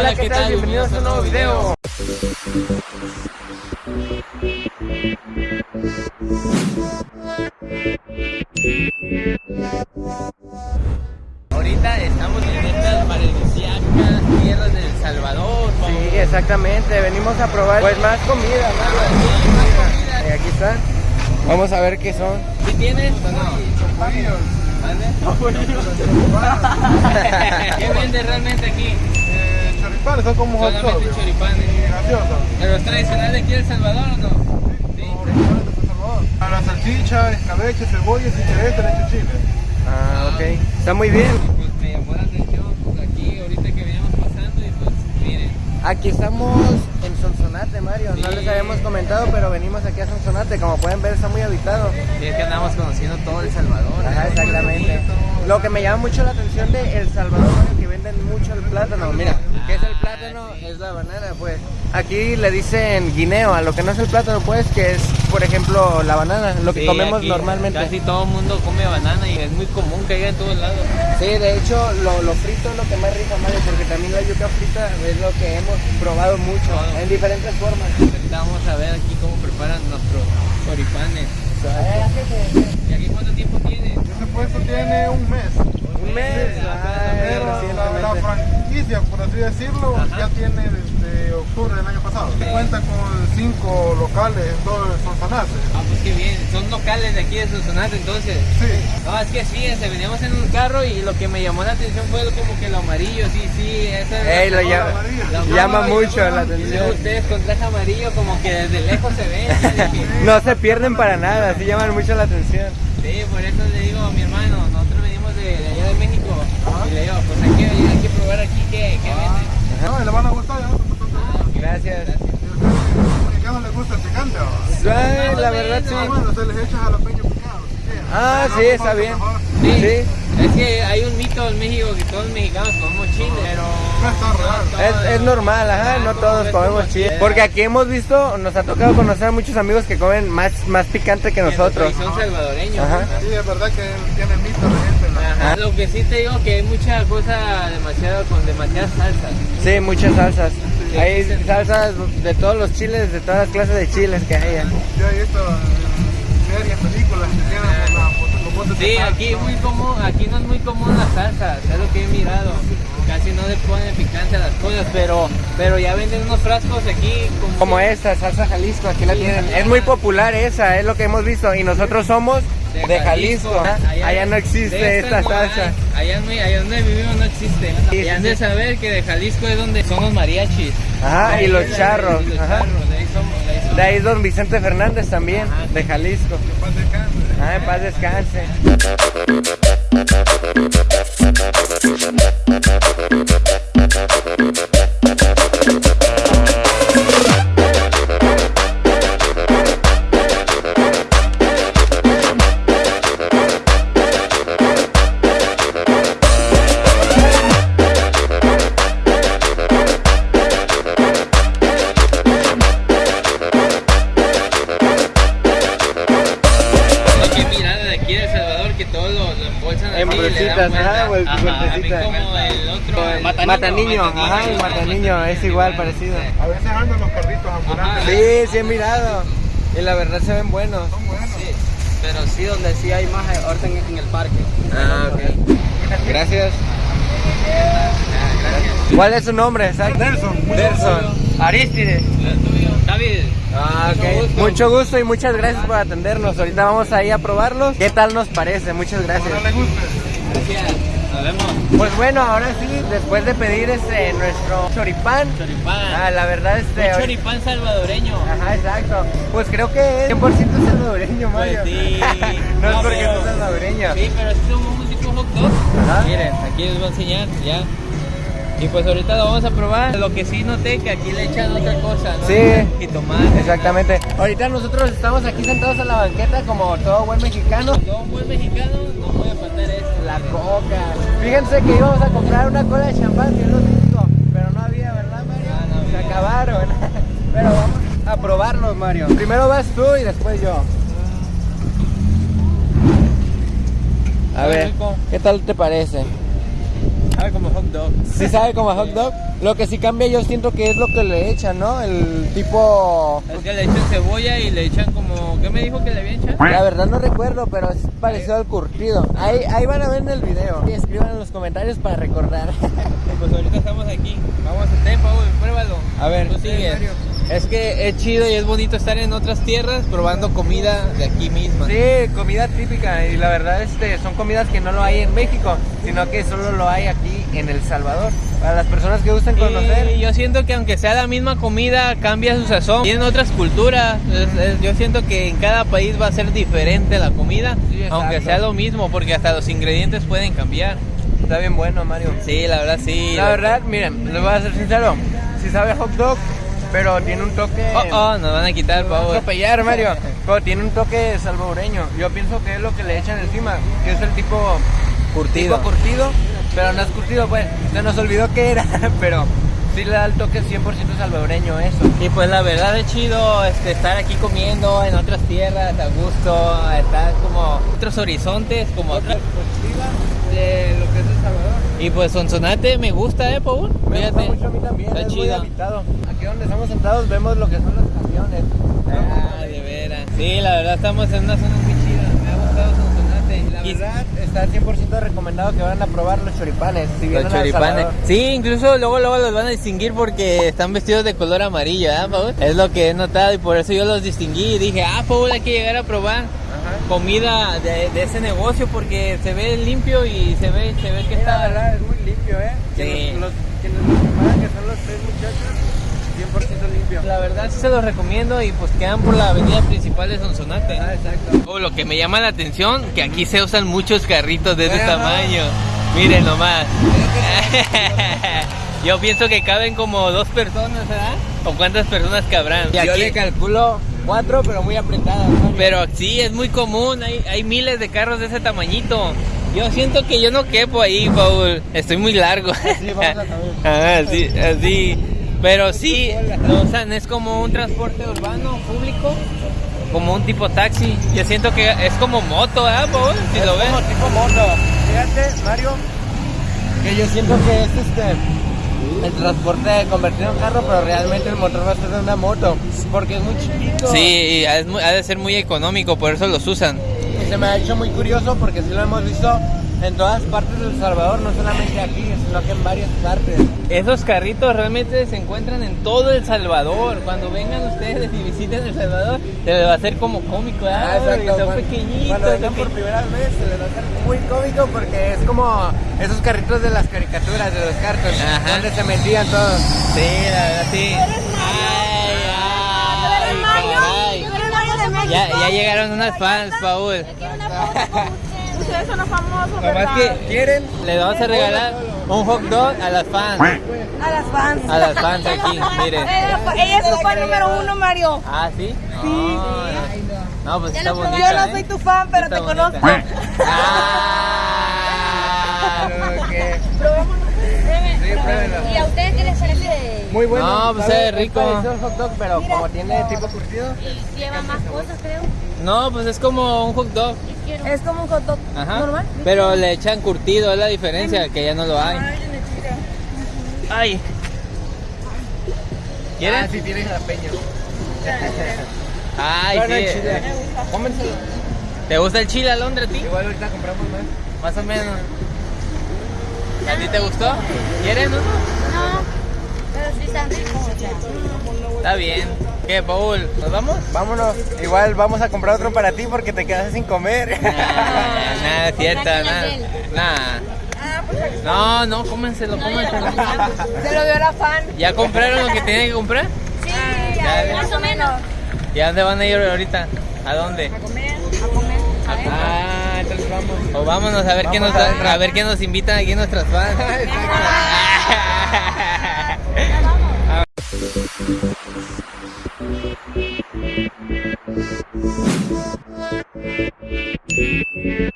Hola, ¿qué, tal? Bienvenidos a un nuevo video. Ahorita estamos en estas paradisíacas tierras de El Salvador. Sí, exactamente. Venimos a probar pues más comida. Sí, más comida. Eh, aquí está. Vamos a ver qué son. ¿Sí tienes o no? ¿Mande? ¿Qué vende realmente aquí? Eh, choripanes son como hot Solamente dogs. choripanes. ¿Pero es tradicional de aquí El Salvador o no? Sí. A la salchicha, escabeche, cebolla, chicharete, leche chile. Ah, ok. Está muy bien. Pues me llamó la atención pues, aquí ahorita que veníamos pasando y pues miren. Aquí estamos en Sonsonate, Mario. No Sí. les habíamos comentado, pero venimos aquí a Sonsonate. Como pueden ver, está muy habitado. Y es que andamos conociendo todo El Salvador. Ajá, ¿no? Lo que me llama mucho la atención de El Salvador, que venden mucho el plátano. Mira, ¿qué es el plátano? Ah, sí. Es la banana, pues. Aquí le dicen guineo a lo que no es el plátano, pues, que es, por ejemplo, la banana, lo que Sí, comemos aquí normalmente. Casi todo el mundo come banana y es muy común que haya en todos lados. Sí, de hecho, lo, lo frito es lo que más rico, Mario, porque también la yuca frita es lo que hemos probado mucho, en diferentes formas. Ahorita vamos a ver aquí cómo preparan nuestros choripanes. ¿Y aquí cuánto tiempo tiene? Ese puesto tiene un mes. Un mes. Ay, Pero la, la franquicia, por así decirlo, Ajá. ya tiene octubre del año pasado. Cuenta con cinco locales en todo el Sonsonate. Ah, pues qué bien. Son locales de aquí de Sonsonate entonces. Sí. No, es que sí, este, veníamos en un carro y lo que me llamó la atención fue como que lo amarillo, sí, sí. Esa es Ey, lo la- llama, la- llama la- mucho la atención. ustedes con traje amarillo como que desde lejos se ven. No se pierden para nada, sí llaman mucho la atención. Sí, por eso le digo a mi hermano, nosotros venimos de, de allá de México y le digo, pues hay que, hay que probar aquí que, que venden. No, le van a gustar, no. Gracias. ¿A los mexicanos les gusta el picante? ¿o? Ay, la verdad sí. Ah, bueno, se les echa jalapeño picado. Ah, sí, no está bien. Sí. Sí. Es que hay un mito en México que todos los mexicanos comemos chile, pero... No es. Es, es normal, ajá, no todos comemos chile. Porque aquí hemos visto, nos ha tocado conocer a muchos amigos que comen más, más picante que nosotros. Y son salvadoreños. Ajá. ¿no? Sí, es verdad que tiene mito la gente. en la- Ajá. Lo que sí te digo que hay mucha cosa demasiado con demasiadas salsas. Sí, muchas salsas. Hay salsas de todos los chiles, de todas las clases de chiles que hay. Yo he visto en series, películas que tienen Sí, aquí muy común, aquí no es muy común las salsas, es lo que he mirado. Casi no le ponen picante a las cosas, pero pero ya venden unos frascos aquí como, Como esta, salsa Jalisco, aquí la tienen. Es muy popular esa, es lo que hemos visto. Y nosotros somos de Jalisco. Allá no existe esta salsa. Allá, donde vivimos no existe. Y han de saber que de Jalisco es donde son los mariachis. Ajá, y los charros, los ajá. charros, de ahí somos, de ahí somos. De ahí es don Vicente Fernández también, Ajá. de Jalisco. Paz descanse. Ah, en paz descanse. Vuelta. ajá, como el otro, el Mataniño, ajá, el Mataniño, es igual, parecido. A veces andan los carritos ambulantes. Sí, sí he mirado. Y la verdad se ven buenos. Son buenos. Pero sí, donde sí hay más orden en el parque. Ah, ok. Gracias. ¿Cuál es su nombre? Nelson, Derson. Aristides. David. Ah, Mucho ok. gusto. Mucho gusto y muchas gracias por atendernos. Ahorita vamos ahí a probarlos. ¿Qué tal nos parece? Muchas gracias. No le guste. Gracias. Nos vemos. Pues bueno, ahora sí, después de pedir este nuestro choripán, Choripán. ah, la verdad este Un choripán salvadoreño. Ajá, exacto. Pues creo que es 100% salvadoreño, Pues Mario. sí. no es No, porque pero- seas salvadoreño. Sí, pero es como un tipo hot dog. Ajá. Miren, aquí les voy a enseñar, ya. Y pues ahorita lo vamos a probar. Lo que sí noté que aquí le echan otra cosa, ¿no? Sí. Jitomate. Exactamente. Ahorita nosotros estamos aquí sentados en la banqueta como todo buen mexicano. Yo, un buen mexicano, no voy a faltar esto. La coca. Fíjense que íbamos a comprar una cola de champán, que es lo típico, pero no había, ¿verdad, Mario? Ah, no Se había. acabaron. pero vamos a probarlos, Mario. Primero vas tú y después yo. A Está ver. ¿qué tal te parece? Sabe como hot dog. Sí sabe como hot dog. Lo que sí cambia yo siento que es lo que le echan, ¿no? El tipo... Es que le echan cebolla y le echan como... ¿Qué me dijo que le habían echado? La verdad no recuerdo, pero es parecido al curtido. Ahí, ahí van a ver en el video. Y escriban en los comentarios para recordar. Pues ahorita estamos aquí. Vamos a Paul, pruébalo. A ver, Tú. Es que es chido y es bonito estar en otras tierras probando comida de aquí misma. Sí, comida típica y la verdad este, son comidas que no lo hay en México, sino que solo lo hay aquí en El Salvador. Para las personas que gustan conocer. Y yo siento que aunque sea la misma comida, cambia su sazón. Tienen otras culturas. Es- es- yo siento que en cada país va a ser diferente la comida, Sí, exacto. aunque sea lo mismo, porque hasta los ingredientes pueden cambiar. Está bien bueno, Mario. Sí, la verdad sí. La verdad, miren, les voy a ser sincero. Si sabe a hot dog, pero tiene un toque... Oh, oh, nos van a quitar, a Paul. atropellar, Mario. Pero tiene un toque salvadoreño. Yo pienso que es lo que le echan encima, que es el tipo Curtido. tipo curtido, pero no es curtido, pues. Se nos olvidó que era, pero sí le da el toque 100% salvadoreño eso. Y pues la verdad es chido este, estar aquí comiendo en otras tierras a gusto, estar como otros horizontes, como acá. de lo que es El Salvador. Y pues Sonsonate me gusta, eh, Paul. Me gusta mucho a mí también, Está es muy chido. habitado. Aquí donde estamos sentados vemos lo que son los camiones. Ah, de veras. Sí, la verdad estamos en una zona muy chida. Me ha gustado Sonsonate. La verdad, está 100% recomendado que vayan a probar los choripanes. Si Los choripanes. Sí, incluso luego luego los van a distinguir porque están vestidos de color amarillo, ¿verdad, Paul? Es lo que he notado y por eso yo los distinguí y dije, ah, Paul, hay que llegar a probar comida de, de ese negocio porque se ve limpio y se ve, se ve que Sí, la está... verdad es muy limpio, ¿eh? Sí. Los, quienes los preparan, que son los tres muchachos, 100% limpio. La verdad sí se los recomiendo y pues quedan por la avenida principal de Sonsonate. Ah, exacto. Oh, lo que me llama la atención, que aquí se usan muchos carritos de ese Ajá. tamaño. Miren nomás. Yo pienso que caben como dos personas, ¿verdad? ¿O cuántas personas cabrán? Y Yo aquí- le calculo cuatro, pero muy apretadas. ¿no? pero sí, es muy común, hay, hay miles de carros de ese tamañito. Yo siento que yo no quepo ahí, Paul. Estoy muy largo. Sí, vamos a cambiar. Ah, sí, así. Pero sí, lo usan, es como un transporte urbano público, como un tipo taxi. Yo siento que es como moto, ¿eh, Paul? Si Es lo ves. como tipo moto. Fíjate, Mario, que yo siento que es este el transporte convertido en carro, pero realmente el motor va a ser de una moto, porque es muy chiquito. Sí, ha de ser muy económico, por eso los usan. Y se me ha hecho muy curioso porque sí lo hemos visto en todas partes del Salvador, no solamente aquí, sino que en varias partes. Esos carritos realmente se encuentran en todo El Salvador. Cuando vengan ustedes y visiten El Salvador, se les va a hacer como cómico, ¿eh? Ah, exacto. Son Cuando- pequeñitos. Cuando vengan por primera vez se les va a hacer muy cómico porque es como esos carritos de las caricaturas, de los cartoons, Ajá. donde se metían todos. Sí, la verdad, sí. Ay, ay. Ya, ya llegaron unas fans, Paul. Ustedes son los famosos, ¿verdad? que quieren, le vamos a regalar un hot dog a las fans. A las fans. A las fans aquí, miren. Ella, es su fan número uno, Mario. Ah, ¿sí? Sí. No, pues está bonita, Yo no ¿eh? soy tu fan, pero te conozco. Ah. que- Sí, pruébenlo. ¿Y a ustedes qué les parece? Muy bueno. No, pues sabe es rico. al hot dog, pero como tiene tipo curtido. Y lleva más cosas, creo. No, pues es como un hot dog. Es como un hot dog Ajá. normal. Pero le echan curtido, es la diferencia, que ya no lo hay. Ay. ¿Quieren? Ah, sí, tiene jalapeño. Ay, No, no, sí. chile. Cómenselo. ¿Te gusta el chile alondra a ti? Igual ahorita compramos más. Más o menos. ¿A ti te gustó? ¿Quieres uno? No, pero sí están ricos. Está bien. ¿Qué, Paul? ¿Nos vamos? Vámonos. Igual vamos a comprar otro para ti porque te quedaste sin comer. Nah, nada, es cierto, Saquen nada. aquel. Nah. No, no, cómenselo, cómenselo. Se lo vio la fan. ¿Ya compraron lo que tenían que comprar? Sí, ya, ya, más o menos. ¿Y a dónde van a ir ahorita? ¿A dónde? A comer, a comer. A ver. Ah, entonces vamos. O vámonos a ver qué nos Vamos a ver. a ver qué nos invitan aquí nuestras fans. Thank you.